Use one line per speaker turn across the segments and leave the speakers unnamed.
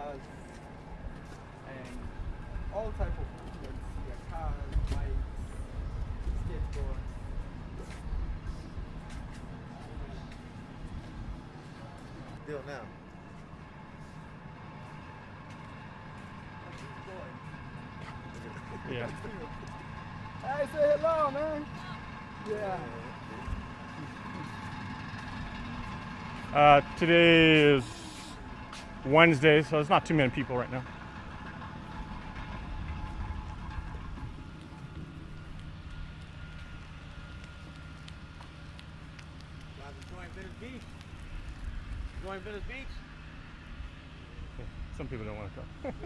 cars and all type of movements. Yeah, cars, bikes, skateboards.
Deal now.
Yeah.
Hey, say hello, man. Yeah.
Uh, today is Wednesday, so there's not too many people right now.
Enjoying Venice Beach. Enjoying Venice Beach.
Some people don't want to come.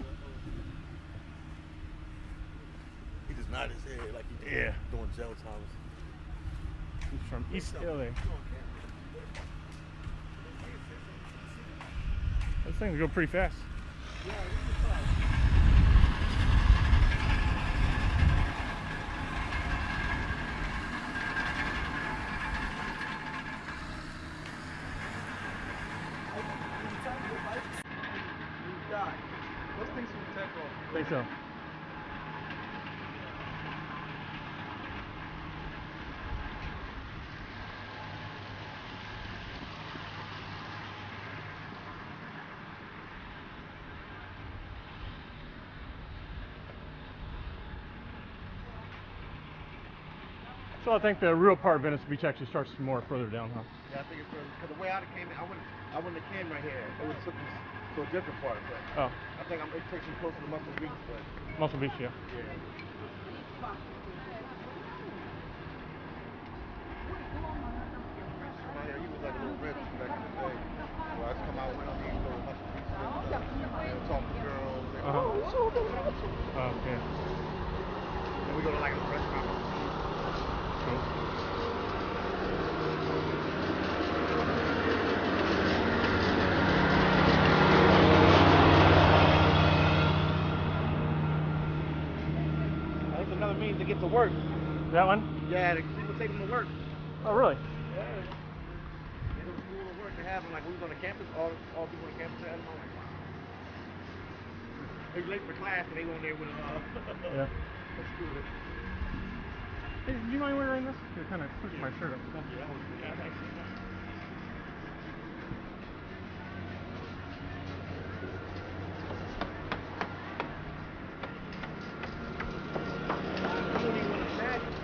He just nodded his head like he did
Yeah.
doing jail times.
He's from East LA. Those things go pretty fast.
You die. Those things will take off.
I think so. So I think the real part of Venice Beach actually starts more further down, huh?
Yeah, I think it's because the way I came in, I wouldn't, I wouldn't have came right here. It would have took me to a different part. But
Oh,
I think I'm, it takes me closer to Muscle Beach. But
Muscle Beach, yeah.
yeah. Out here, he was like a little rich back in the day. So I just come out, went on these little Muscle Beach and stuff, and talk to girls. And,
Uh-huh.
oh, it's over there.
Oh, okay.
And we go to like a restaurant.
Cool.
That's another means to get to work.
That one?
Yeah, the people take them to work.
Oh, really?
Yeah. It was cool to work to have them. Like, we was on the campus, all, all people on the campus had them. I'm like, wow. They late for class and they go in there with them. Uh,
Yeah.
That's cool.
Hey, do you mind wearing this? You're kind of pushing my shirt up.
Yeah, yeah, thanks. You don't even want to imagine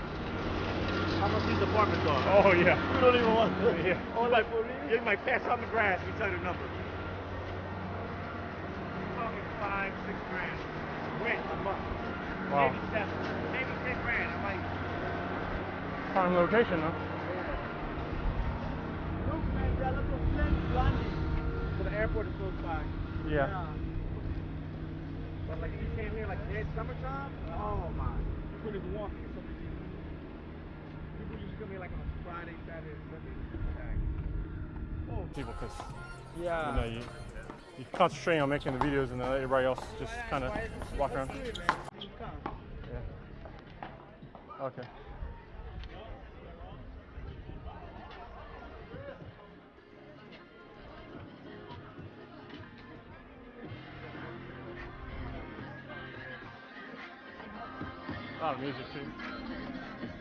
how much these apartments are.
Oh, yeah.
You don't even want to.
Yeah.
Or like, you might pass on the grass you tell the number. Talking five, six grand. Rent a month.
Wow.
Maybe seven. Maybe ten grand. I'm like,
Prime location, huh?
Look, man, lots of planes landing.
so the airport is close by.
Yeah.
But like if you came here like dead summertime, oh my. You couldn't even walk here. So many people. People used to come here like on a Friday, Saturday, Sunday. Like, oh,
People, because
Yeah.
you know you you concentrate on making the videos, and then everybody else just kind of walk around.
It, man. You come.
Yeah. Okay. A lot of music too.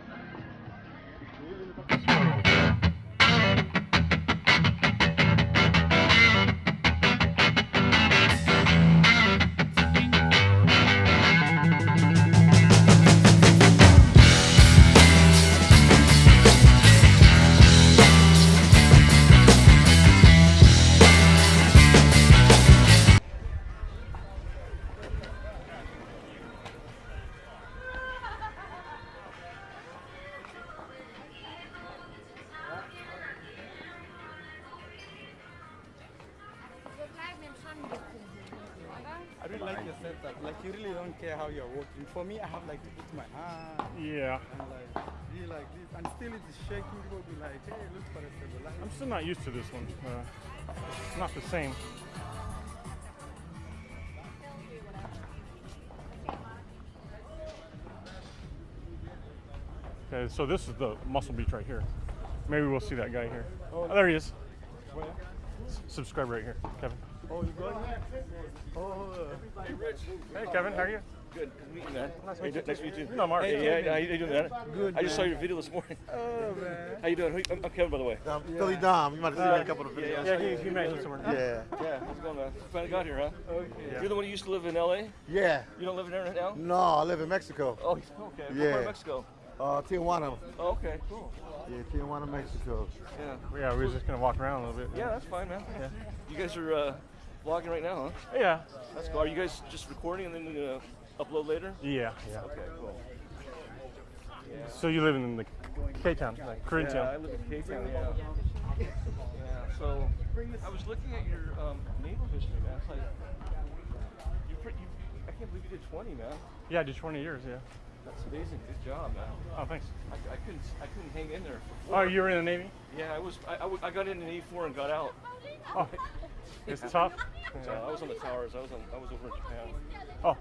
I really like your setup. Like you really don't care how you're working. For me, I have like to put my hand
Yeah.
and like be like this, and still it is shaking. People be like, hey, look for the stabilizer.
I'm still not used to this one. Uh, it's not the same. Okay, so this is the Muscle Beach right here. Maybe we'll see that guy here. Oh, there he is. Subscribe right here, Kevin.
Oh, you going? Oh,
Hey, Rich.
Hey, Kevin, how are you?
Good. Good to meet you, man.
Nice to meet you.
doing? Nice to meet you.
You know Mark.
Hey, yeah, how you doing, man?
Good,
I just saw your video this morning.
oh man.
How you doing? Who- I'm I'm Kevin, by the way.
Um, Philly Dom. You might have seen that in a couple of videos.
yeah.
Yeah, he, he met you somewhere.
Yeah.
Yeah, how's it going, man? Finally got here, huh?
Okay.
You're the one who used to live in LA?
Yeah.
You don't live in there right now?
No, I live in Mexico.
Oh, okay. What
Yeah.
of Mexico?
Uh, Tijuana.
Oh, okay, cool.
Yeah, Tijuana, Mexico.
Yeah.
Yeah, we were just gonna walk around a little bit.
Yeah, that's fine, man. Yeah. You guys are uh, vlogging right now, huh?
Yeah.
That's cool. Are you guys just recording and then gonna upload later?
Yeah, yeah.
Okay, cool.
So you live in the K town, like Korean
Yeah, I live in K town, yeah. Yeah, so I was looking at your um, naval history, man. It's like, you, you, I can't believe you did 20, man.
Yeah, I did 20 years. Yeah.
That's amazing. Good job, man.
Oh, thanks.
I, I couldn't, I couldn't hang in there. For
Oh, you were in the Navy?
Yeah, I was. I, I, I got in in '84 and got out.
Oh, it's tough.
So I was on the towers. I was on. I was over in Japan.
Oh,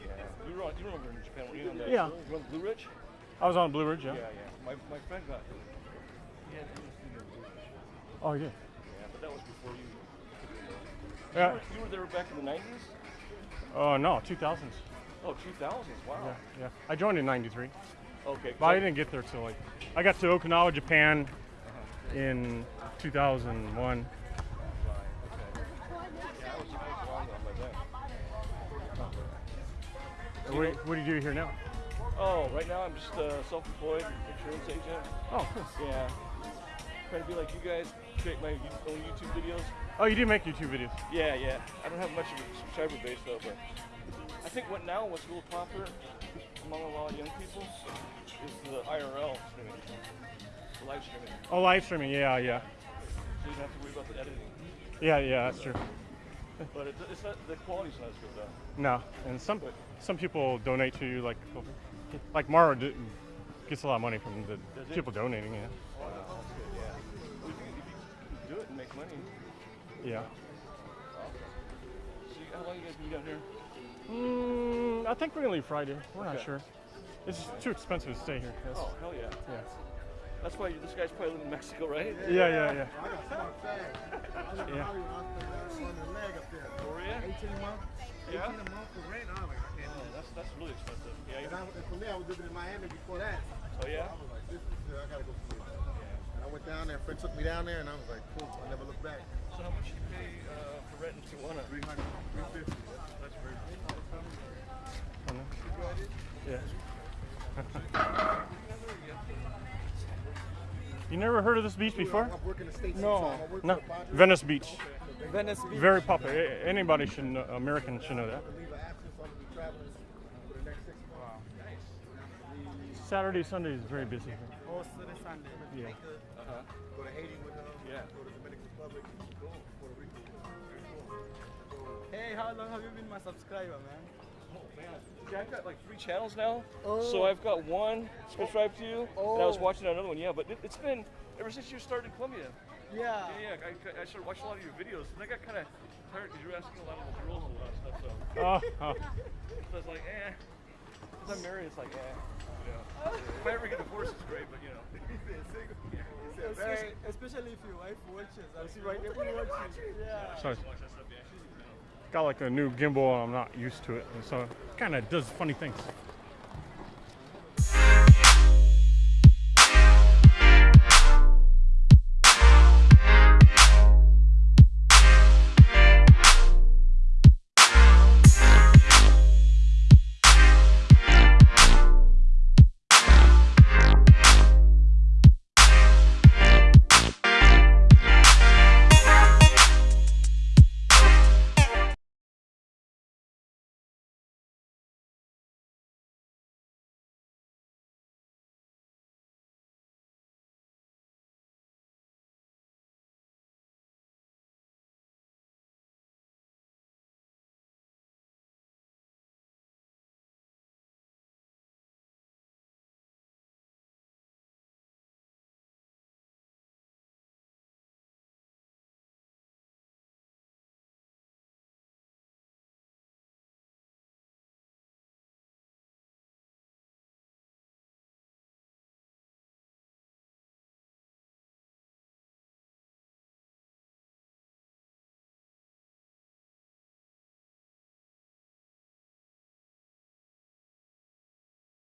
Yeah. You were on. You in Japan, were you? On the,
Yeah.
You on Blue Ridge?
I was on Blue Ridge. Yeah.
Yeah, yeah. My, my friend got. He had. He was in Blue Ridge.
Oh, yeah.
Yeah, but that was before you. You
Yeah.
were, you were there back in the 90s?
Uh, oh no, 2000s.
Oh, 2000s. Wow.
Yeah, yeah. I joined in '93,
Okay.
but I didn't get there till like I got to Okinawa, Japan, uh-huh. in 2001. What, what do you do here now?
Oh, right now I'm just a self-employed insurance agent.
Oh, cool.
Yeah. Trying to be like you guys, create my own YouTube videos.
Oh, you do make YouTube videos.
Yeah, yeah. I don't have much of a subscriber base though, but I think what now what's a little popular among a lot of young people is the IRL streaming, the live streaming.
Oh, live streaming. Yeah, yeah,
So you don't have to worry about the editing.
yeah, yeah. That's true.
But it, it's not the quality's not as good though.
No, and some some people donate to you, like like Mara d- gets a lot of money from the
Does it?
people donating. Yeah,
Oh, that's good. Yeah. Well, if, you, if you can do it and make money.
yeah.
So how long you guys been down here?
Mm, I think we're gonna leave Friday. We're not sure. It's too expensive to stay here. Yes.
Oh hell yeah.
Yeah.
That's why you, this guy's probably living in Mexico, right?
Yeah, yeah, yeah.
I got smart fag. I live in
Yeah.
Hollywood. And,
You,
I, and for me, I was living in Miami before that.
oh yeah.
I was like, this is, uh, I gotta go see it. And I went down there, a friend took me down there, and I was like, cool, I never looked back.
So how much do you pay uh, for rent in Tijuana?
300, 350. That's very
Yeah. you never heard of this beach before?
I've worked in the States
No.
sometime. I worked
No.
for the Padres.
Venice Beach.
Venice Beach.
Very popular. Anybody should know, American should know that.
Leave of absence, I'm gonna be traveling for the next six months.
Saturday, Sunday is very busy.
Oh, Saturday, Sunday.
Yeah.
Uh-huh.
Go to Haiti with them.
Yeah.
Go to Dominican Republic. Go Puerto Rico.
Hey, how long have you been my subscriber, man?
Oh man. Yeah, I've got like three channels now.
Oh.
So I've got one subscribed to you, and I was
Oh.
watching another one. Yeah, but it, it's been ever since you started in Colombia.
Yeah.
Yeah, yeah. I, I started watching a lot of your videos, and I got kind of tired because you were asking a lot of the and a lot of stuff. So,
Oh, oh.
so I was like, eh. Since I'm married, it's like, eh. You know. If I ever get divorced, it's great, but you know.
Especially, especially if your wife watches. I see right there watching. Yeah.
Sorry. Got like a new gimbal and I'm not used to it. And so it kind of does funny things.